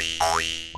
Thank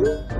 嗯